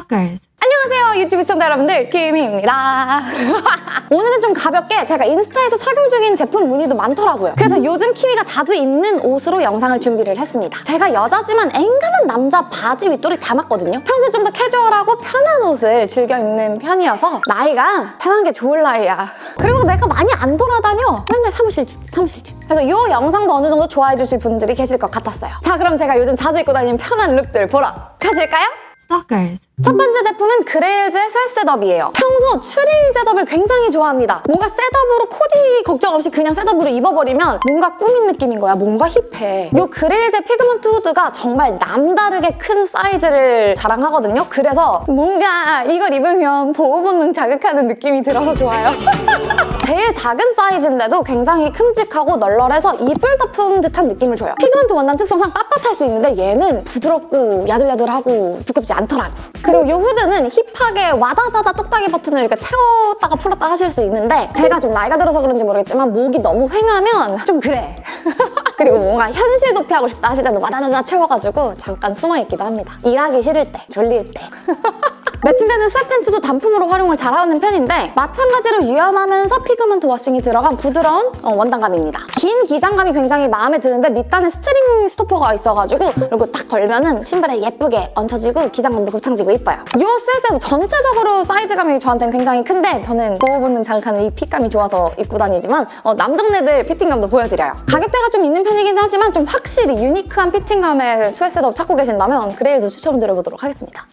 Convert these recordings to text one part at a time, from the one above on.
Stalkers. 안녕하세요 유튜브 시청자 여러분들. 김희입니다. 오늘은 좀 가볍게 제가 인스타에서 착용 중인 제품 문의도 많더라고요. 그래서 요즘 키위가 자주 입는 옷으로 영상을 준비를 했습니다. 제가 여자지만 앵간한 남자 바지 윗돌이 담았거든요. 평소에 좀더 캐주얼하고 편한 옷을 즐겨 입는 편이어서 나이가 편한 게 좋을 나이야. 그리고 내가 많이 안 돌아다녀. 맨날 사무실 집 사무실 집. 그래서 이 영상도 어느 정도 좋아해 주실 분들이 계실 것 같았어요. 자 그럼 제가 요즘 자주 입고 다니는 편한 룩들 보러 가실까요? Stalkers. 첫 번째 제품은 그레일즈의 새 setup이에요. 평소 추리 setup을 굉장히 좋아합니다. 뭔가 setup으로 코디 걱정 없이 그냥 setup으로 입어버리면 뭔가 꾸민 느낌인 거야. 뭔가 hip해. 이 그레일즈의 pigment 후드가 정말 남다르게 큰 사이즈를 자랑하거든요. 그래서 뭔가 이걸 입으면 보호 본능 자극하는 느낌이 들어서 좋아요. 제일 작은 사이즈인데도 굉장히 큼직하고 널널해서 이불 덮은 듯한 느낌을 줘요. pigment 원단 특성상 빳빳할 수 있는데 얘는 부드럽고 야들야들하고 두껍지 않더라고. 그리고 이 후드는 hip하게 와다다다 똑딱이 버튼을 이렇게 채웠다가 풀었다 하실 수 있는데 제가 좀 나이가 들어서 그런지 모르겠지만 목이 너무 휑하면 좀 그래. 그리고 뭔가 현실 도피하고 싶다 하실 때는 와다다다 채워가지고 잠깐 숨어있기도 합니다. 일하기 싫을 때, 졸릴 때. 매칭되는 sweatpants도 단품으로 활용을 잘하는 편인데 마찬가지로 유연하면서 pigment washing이 들어간 부드러운 어, 원단감입니다. 긴 기장감이 굉장히 마음에 드는데 밑단에 string stopper가 있어가지고 그리고 딱 걸면은 신발에 예쁘게 얹혀지고 기장감도 곱창지고 이뻐요. 이 셋은 전체적으로 사이즈감이 저한테는 굉장히 큰데 저는 보호 본능 자극하는 이 fit감이 좋아서 입고 다니지만 어, 남정네들 fitting감도 보여드려요. 가격대가 좀 있는 편이긴 하지만 좀 확실히 유니크한 fitting감의 sweat set-up 찾고 계신다면 그레일도 추천드려보도록 하겠습니다.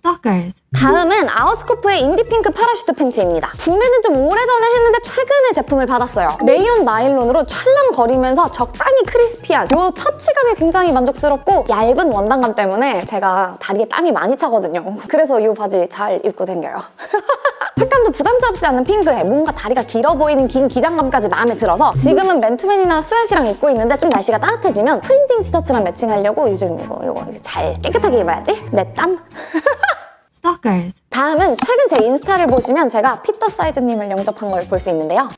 Stalkers. 다음은 아웃스코프의 indie pink parachute 팬츠입니다. 구매는 좀 오래전에 했는데 최근에 제품을 받았어요. 레이온 나일론으로 찰랑거리면서 적당히 crispy한 이 터치감이 굉장히 만족스럽고 얇은 원단감 때문에 제가 다리에 땀이 많이 차거든요. 그래서 이 바지 잘 입고 다녀요. 색감도 부담스럽지 않은 핑크에 뭔가 다리가 길어 보이는 긴 기장감까지 마음에 들어서 지금은 맨투맨이나 스웨시랑 입고 있는데 좀 날씨가 따뜻해지면 printing 티셔츠랑 matching하려고 요즘 이거 이거 이제 잘 깨끗하게 입어야지. 내 땀. Stalkers. 다음은 최근 제 인스타를 보시면 제가 피터 사이즈님을 영접한 걸 볼 수 있는데요.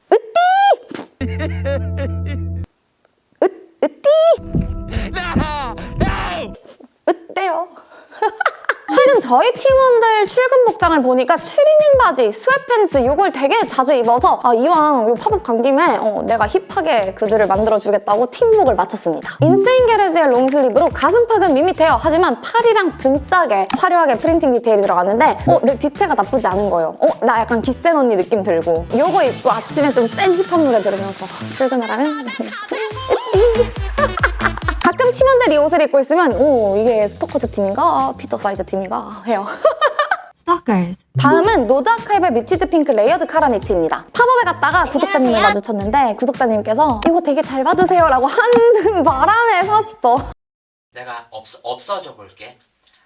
으띠! 저희 팀원들 출근 복장을 보니까 추리닝 바지, sweatpants 이걸 되게 자주 입어서 아, 이왕 이 팝업 간 김에 어, 내가 hip하게 그들을 만들어주겠다고 팀복을 맞췄습니다. 인세인 게레지의 long sleeve로 가슴팍은 밋밋해요. 하지만 팔이랑 등짝에 화려하게 printing 디테일이 들어갔는데 어, 내 뒤태가 나쁘지 않은 거예요. 어, 나 약간 기센 언니 느낌 들고 이거 입고 아침에 좀 센 hip한 노래 들으면서 하면 가끔 팀원들이 이 옷을 입고 있으면 오 이게 스토커즈 팀인가 피터 사이즈 팀인가 해요. Stalkers. 다음은 노드아카이브의 muted pink layered 카라 니트입니다. pop-up에 갔다가 구독자님을 마주쳤는데 구독자님께서 이거 되게 잘 받으세요 라고 하는 바람에 샀어. 내가 없, 없어져 볼게.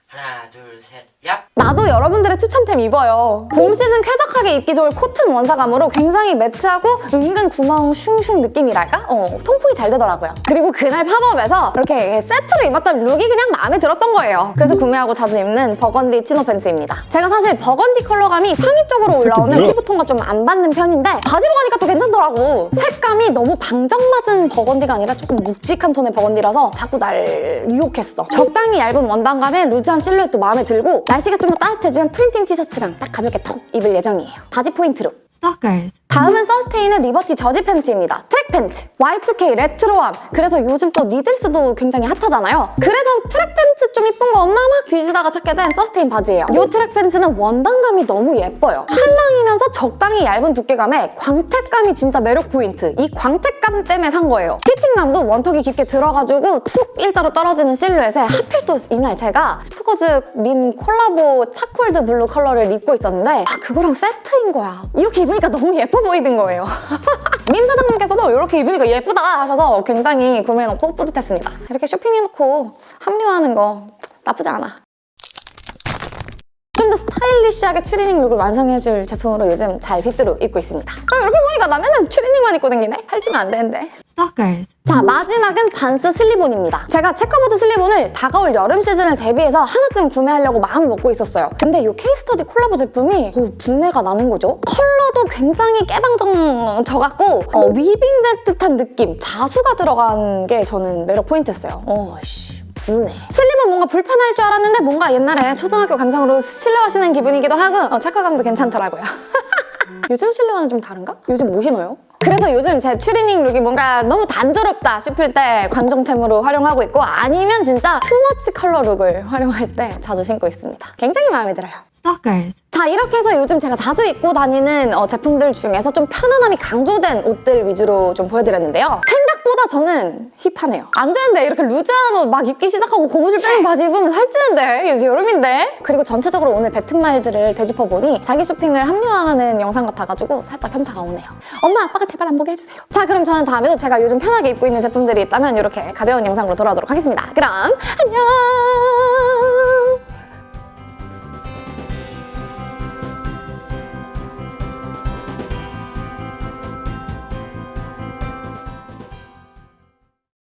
하나, 둘, 셋, 얍! 나도 여러분들의 추천템 입어요. 봄 시즌 쾌적하게 입기 좋을 코튼 원사감으로 굉장히 matte하고 은근 구멍 슝슝 느낌이랄까? 어, 통풍이 잘 되더라고요. 그리고 그날 pop-up에서 이렇게 세트로 입었던 look이 그냥 마음에 들었던 거예요. 그래서 구매하고 자주 입는 burgundy chino 팬츠입니다. 제가 사실 버건디 컬러감이 상의 쪽으로 올라오는 피부톤과 좀 안 받는 편인데 바지로 가니까 또 괜찮더라고. 색감이 너무 방정맞은 burgundy가 아니라 조금 묵직한 톤의 burgundy라서 자꾸 날 유혹했어. 적당히 얇은 원단감에 loose한 실루엣도 마음에 들고 날씨가 좀 더 따뜻해지면 printing 티셔츠랑 딱 가볍게 턱 입을 예정이에요. 바지 포인트로. Stalkers. 다음은 서스테인의 liberty 저지 팬츠입니다. 트랙 팬츠, Y2K retro함. 그래서 요즘 또 니들스도 굉장히 hot하잖아요. 그래서 트랙 팬츠 좀 이쁜 거 없나 막 뒤지다가 찾게 된 서스테인 바지예요. 이 트랙 팬츠는 원단감이 너무 예뻐요. 찰랑이면서 적당히 얇은 두께감에 광택감이 진짜 매력 포인트. 이 광택감 때문에 산 거예요. fitting감도 one tuck이 깊게 들어가지고 툭 일자로 떨어지는 실루엣에 하필 또 이날 제가 스토커즈 민 collabo charcoaled blue 컬러를 입고 있었는데 아 그거랑 세트인 거야. 이렇게 입으니까 너무 예뻐 보이는 거예요. 민 사장님께서도 이렇게 입으니까 예쁘다 하셔서 굉장히 구매해놓고 뿌듯했습니다. 이렇게 쇼핑해놓고 합리화하는 거 나쁘지 않아. 스타일리시하게 추리닝 look을 완성해줄 제품으로 요즘 잘 빗대로 입고 있습니다. 아, 이렇게 보니까 나 맨날 추리닝만 입고 다니네? 살찌면 안 되는데. Stalkers. 자 마지막은 반스 slip-on입니다. 제가 checkerboard slip-on을 다가올 여름 시즌을 대비해서 하나쯤 구매하려고 마음을 먹고 있었어요. 근데 이 case study collabo 제품이 오, 분해가 나는 거죠. 컬러도 굉장히 깨방정 져갖고 어, weaving된 듯한 느낌, 자수가 들어간 게 저는 매력 포인트였어요. 어, 씨. 우네. slip-on은 뭔가 불편할 줄 알았는데 뭔가 옛날에 초등학교 감성으로 실내화 신는 기분이기도 하고 어, 체크감도 괜찮더라고요. 요즘 실내화는 좀 다른가? 요즘 뭐 신어요? 그래서 요즘 제 추리닝 look이 뭔가 너무 단조롭다 싶을 때 관종템으로 활용하고 있고 아니면 진짜 too much color look을 활용할 때 자주 신고 있습니다. 굉장히 마음에 들어요. Stalkers. 자 이렇게 해서 요즘 제가 자주 입고 다니는 어, 제품들 중에서 좀 편안함이 강조된 옷들 위주로 좀 보여드렸는데요. 생 각보다 저는 힙하네요. 안 되는데 이렇게 루즈한 옷 막 입기 시작하고 고무줄 빼는 바지 입으면 살찌는데 이제 여름인데? 그리고 전체적으로 오늘 뱉은 말들을 되짚어보니 자기 쇼핑을 합리화하는 영상 같아가지고 살짝 현타가 오네요. 엄마 아빠가 제발 안 보게 해주세요. 자 그럼 저는 다음에도 제가 요즘 편하게 입고 있는 제품들이 있다면 이렇게 가벼운 영상으로 돌아오도록 하겠습니다. 그럼 안녕!